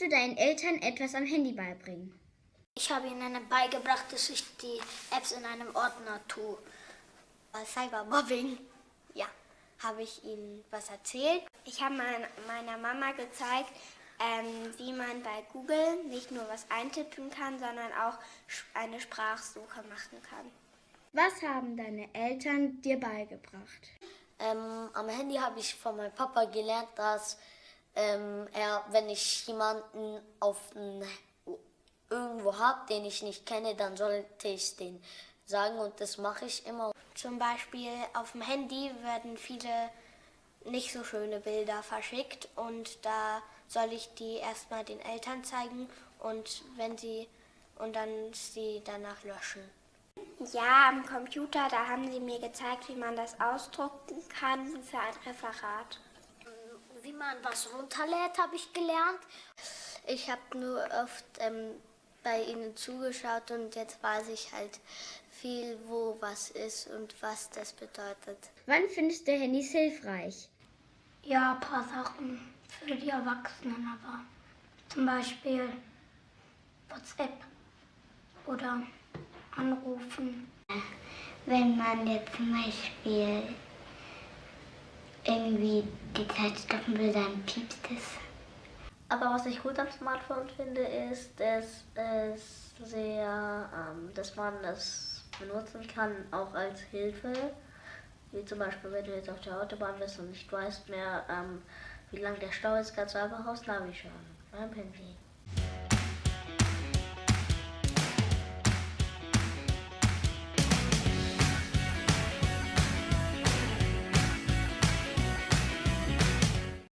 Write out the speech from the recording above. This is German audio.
du deinen Eltern etwas am Handy beibringen? Ich habe ihnen beigebracht, dass ich die Apps in einem Ordner tue. Cybermobbing, ja, habe ich ihnen was erzählt. Ich habe meiner Mama gezeigt, ähm, wie man bei Google nicht nur was eintippen kann, sondern auch eine Sprachsuche machen kann. Was haben deine Eltern dir beigebracht? Ähm, am Handy habe ich von meinem Papa gelernt, dass ähm, er, wenn ich jemanden auf ein, irgendwo habe, den ich nicht kenne, dann sollte ich den sagen und das mache ich immer. Zum Beispiel auf dem Handy werden viele nicht so schöne Bilder verschickt und da soll ich die erstmal den Eltern zeigen und wenn sie und dann sie danach löschen. Ja, am Computer, da haben sie mir gezeigt, wie man das ausdrucken kann für ein Referat. Wie man was runterlädt, habe ich gelernt. Ich habe nur oft ähm, bei ihnen zugeschaut und jetzt weiß ich halt viel, wo was ist und was das bedeutet. Wann findest du Handys hilfreich? Ja, ein paar Sachen für die Erwachsenen, aber zum Beispiel WhatsApp oder anrufen. Wenn man jetzt zum Beispiel irgendwie die Zeit stoppen will, dann piepst es. Aber was ich gut am Smartphone finde, ist, dass es sehr, ähm, dass man es benutzen kann, auch als Hilfe. Wie zum Beispiel, wenn du jetzt auf der Autobahn bist und nicht weißt mehr, ähm, wie lang der Stau ist, kannst du einfach aufs Navi schauen beim Handy.